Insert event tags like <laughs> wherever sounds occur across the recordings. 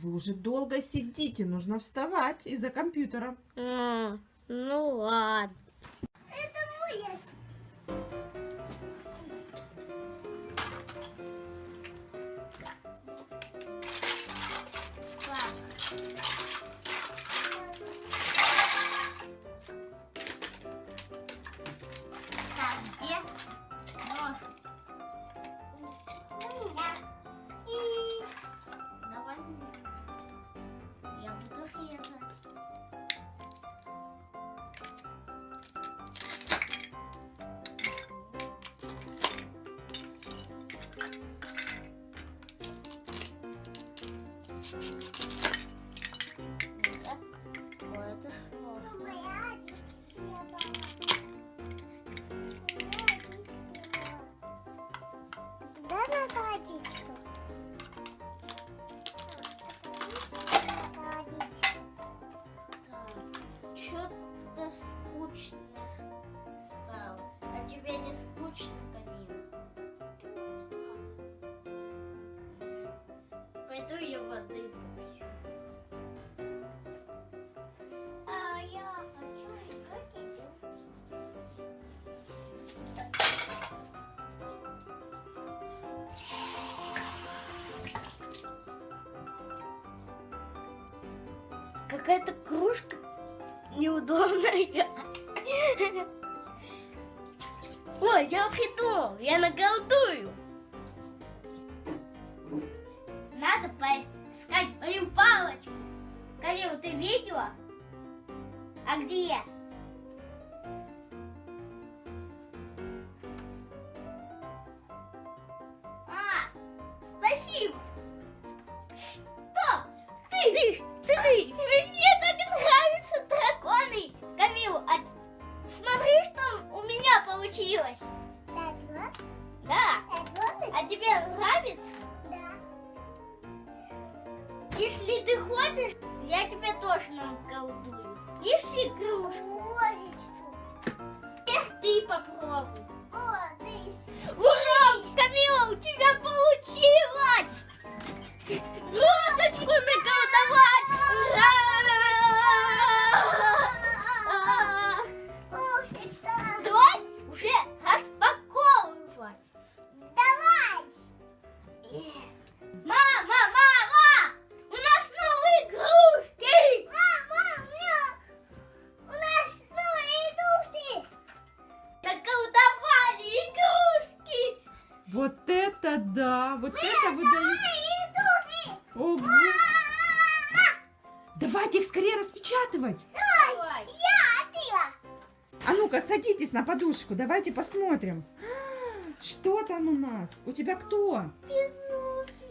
Вы уже долго сидите, нужно вставать из-за компьютера. А, ну ладно. Пойду я воды попью. А я хочу. Какая-то кружка неудобная. <laughs> Ой, я придумал, я наколдую. Надо поискать мою палочку. Камил, ты видела? А где? А, спасибо. Что? Ты, ты, ты, ты. Мне так нравятся драконы. Камил, а смотри, что у меня получилось. Да. Вот. А тебе нравится? Если ты хочешь, я тебя тоже наколдую. Неси кружку. Ложечку. Эх, ты попробуй. О, здесь. Ура! Камила, у тебя получилось! <laughs> да! Вот это вы даете! Новые игрушки. Ого! Давайте их скорее распечатывать! Давай! Я отбила. А ну-ка, садитесь на подушку, давайте посмотрим. Что там у нас? У тебя кто?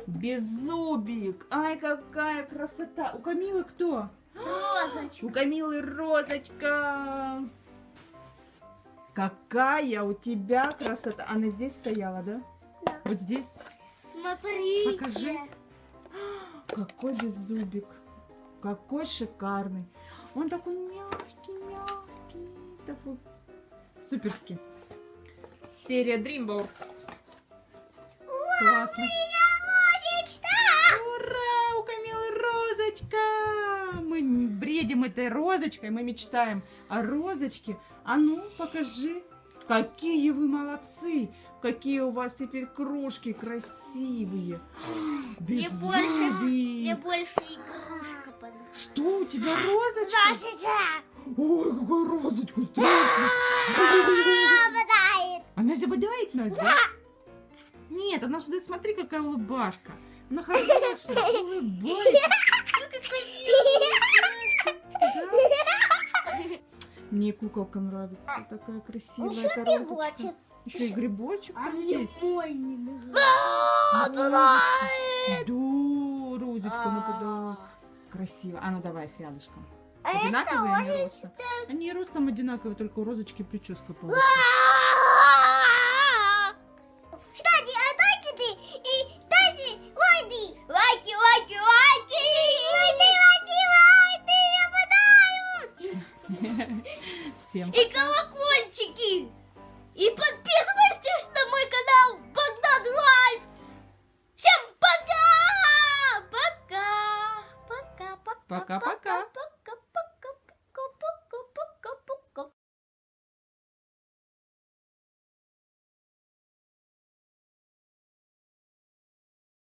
Беззубик. Ай, какая красота. У Камилы кто? Розочка! У Камилы розочка. Какая у тебя красота. Она здесь стояла, да? Вот здесь. Смотрите! Покажи. Какой беззубик. Какой шикарный. Он такой мягкий, мягкий. Такой суперский. Серия DreamWorks. Классно. Ура! У Камилы розочка! Мы бредим этой розочкой, мы мечтаем о розочке. А ну, покажи. Какие вы молодцы! Какие у вас теперь кружки красивые! Мне больше, мне больше игрушка понравилась. Что у тебя розочка? Ложечка. Ой, какая розочка страшная! Она забодает нас, да? Нет, она же, смотри, какая улыбашка. Она хорошая, <laughs> улыбается. Да? Мне куколка нравится, такая красивая Еще пивочек. розочка. Еще и грибочек А там мне есть. мой не нравится. Да, розочка нападает. Красиво. А ну давай их рядышком. А Одинаковые они ростом? Они ростом одинаковые, только у розочки прическа получится. Колокольчики! И подписывайтесь на мой канал Богдан Life! Всем пока! Пока! Пока-пока. Пока.